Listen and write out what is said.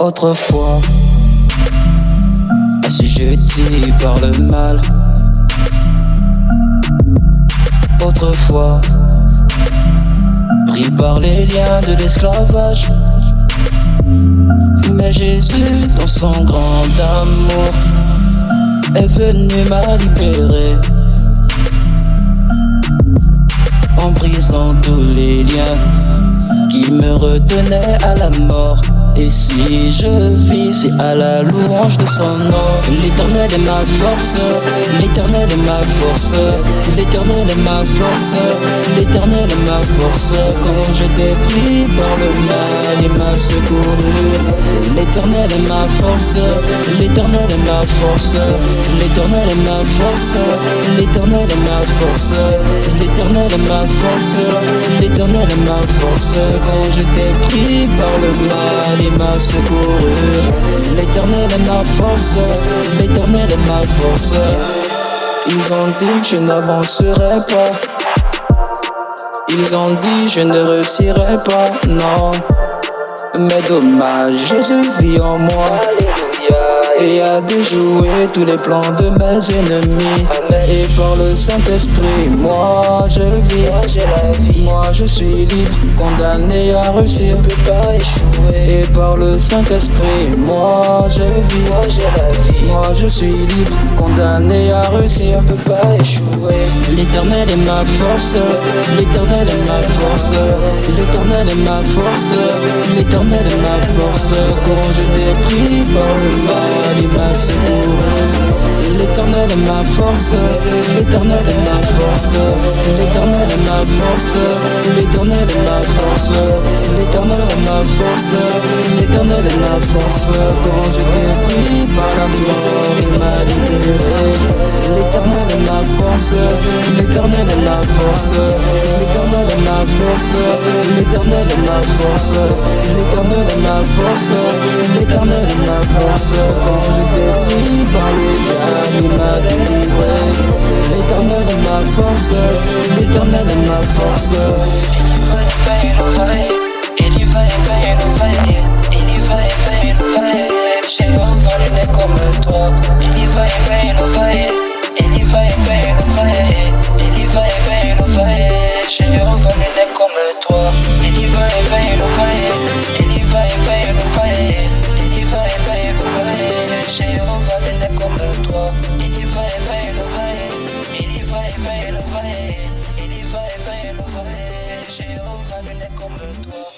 Autrefois, assujetti par le mal. Autrefois, pris par les liens de l'esclavage. Mais Jésus, dans son grand amour, est venu m'a libérer. En brisant tous les liens qui me retenaient à la mort. Et si je vis, c'est à la louange de son nom. L'éternel est ma force, l'éternel est ma force, l'éternel est ma force, l'éternel est ma force. Quand j'étais pris par le mal, il m'a secouru. L'éternel est ma force, l'éternel est ma force, l'éternel est ma force, l'éternel est ma force, l'éternel est ma force, l'éternel est ma force. Quand j'étais pris par le mal, L'éternel est ma force, l'éternel est ma force. Ils ont dit je n'avancerai pas. Ils ont dit je ne réussirai pas, non. Mais dommage, Jésus vit en moi. Et a déjoué tous les plans de mes ennemis. Et par le Saint-Esprit, moi je vis, moi j'ai la vie. Moi je suis libre, condamné à réussir, ne peux pas échouer. Et par le Saint-Esprit, moi je vis, moi j'ai la vie. Moi je suis libre, condamné à réussir, ne peux pas échouer. L'éternel est ma force, l'éternel est ma force, l'éternel est ma force, l'éternel est ma force. Quand j'étais pris par le mal, il m'a secouru. L'éternel est ma force, l'éternel est ma force, l'éternel est ma force, l'éternel est ma force, l'éternel est ma force, l'éternel est ma force. Quand j'étais pris par la mort, l'éternel est ma force, l'éternel est ma force, l'éternel est ma force, l'éternel est ma force, l'éternel est ma force. Quand j'étais pris par le diable, il m'a délivré. L'éternel est ma force, l'éternel est ma force. Comme toi